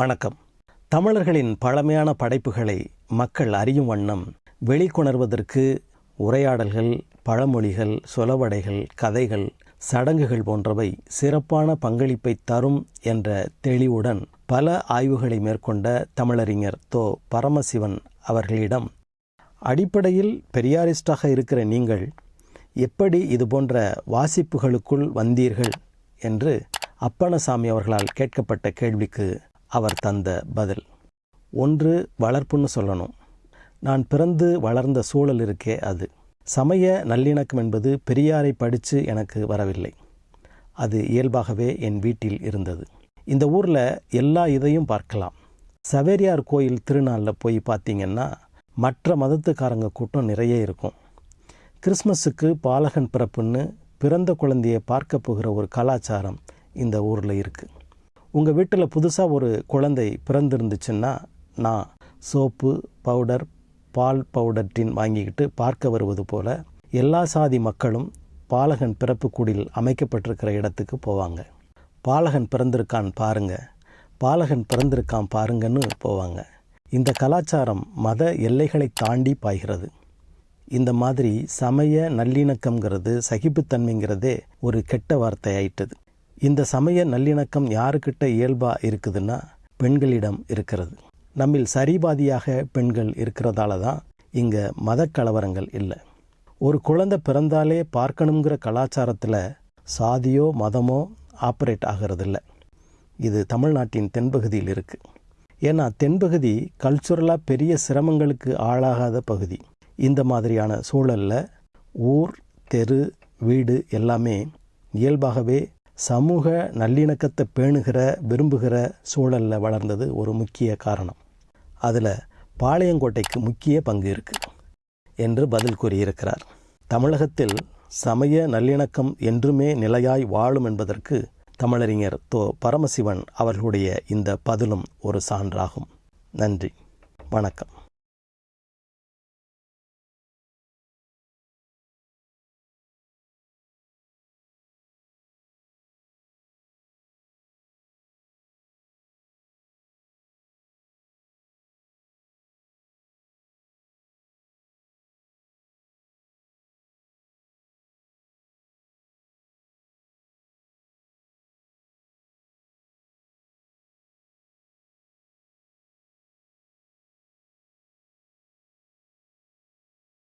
வணக்கம். தமிழர்களின் பழமையான படைப்புகளை மக்கள் அறியும் வண்ணம் வெளிக்கொணர்வதற்கு உரையாடல்கள் பழமொழிகள் சொலவடைகள் கதைகள் சடங்குகள் போன்றவை சிறப்பான பங்களிப்பை தரும் என்ற தெளிவுடன் பல ஆய்வுகளை மேற்கொண்ட தமிழறிஞர் தோ. பரமசிவன் அவர்களிடம் அடிப்படையில் பெரியாரிஸ்டாக இருக்கிற நீங்கள் எப்படி இது போன்ற வாசிப்புகளுக்குள் வந்தீர்கள்? என்று அப்பணசாமி அவர்களால் கேட்கப்பட்ட கேள்விக்கு அவர் தந்த பதில். ஒன்று வளர்ப்புன்னு சொல்லணும். நான் பிறந்து வளர்ந்த சூழல் இருக்கே அது. சமய நல்லிணக்கம் என்பது பெரியாரை படித்து எனக்கு வரவில்லை. அது இயல்பாகவே என் வீட்டில் இருந்தது. இந்த ஊரில் எல்லா இதையும் பார்க்கலாம். சவேரியார் கோயில் திருநாளில் போய் பார்த்தீங்கன்னா மற்ற மதத்துக்காரங்க கூட்டம் நிறைய இருக்கும். கிறிஸ்மஸுக்கு பாலகன் பிறப்புன்னு பிறந்த குழந்தையை பார்க்க போகிற ஒரு கலாச்சாரம் இந்த ஊரில் இருக்குது உங்கள் வீட்டில் புதுசாக ஒரு குழந்தை பிறந்திருந்துச்சுன்னா நான் சோப்பு பவுடர் பால் பவுடர் டின் வாங்கிக்கிட்டு பார்க்க வருவது போல எல்லா சாதி மக்களும் பாலகன் பிறப்பு குடில் அமைக்கப்பட்டிருக்கிற இடத்துக்கு போவாங்க. பாலகன் பிறந்திருக்கான் பாருங்க. பாலகன் பிறந்திருக்கான் பாருங்கன்னு போவாங்க. இந்த கலாச்சாரம் மத எல்லைகளை தாண்டி பாய்கிறது. இந்த மாதிரி சமய நல்லிணக்கம்ங்கிறது சகிப்புத்தன்மைங்கிறதே ஒரு கெட்ட வார்த்தை ஆயிட்டது இந்த சமய நல்லிணக்கம் யாருக்கிட்ட இயல்பா இருக்குதுன்னா பெண்களிடம் இருக்கிறது. நம்மில் சரிபாதியாக பெண்கள் இருக்கிறதால தான் இங்கே மத கலவரங்கள் இல்லை. ஒரு குழந்தை பிறந்தாலே பார்க்கணுங்கிற கலாச்சாரத்தில் சாதியோ மதமோ ஆப்ரேட் ஆகிறதில்ல. இது தமிழ்நாட்டின் தென்பகுதியில் இருக்குது ஏன்னா தென்பகுதி கல்ச்சுரலாக பெரிய சிரமங்களுக்கு ஆளாகாத பகுதி. இந்த மாதிரியான சூழலில் ஊர் தெரு வீடு எல்லாமே இயல்பாகவே சமூக நல்லிணக்கத்தை பேணுகிற விரும்புகிற சூழலில் வளர்ந்தது ஒரு முக்கிய காரணம். அதில் பாளையங்கோட்டைக்கு முக்கிய பங்கு இருக்குது என்று பதில் கூறியிருக்கிறார். தமிழகத்தில் சமய நல்லிணக்கம் என்றுமே நிலையாய் வாழும் என்பதற்கு தமிழறிஞர் தோ. பரமசிவன் அவர்களுடைய இந்த பதிலும் ஒரு சான்றாகும். நன்றி. வணக்கம்.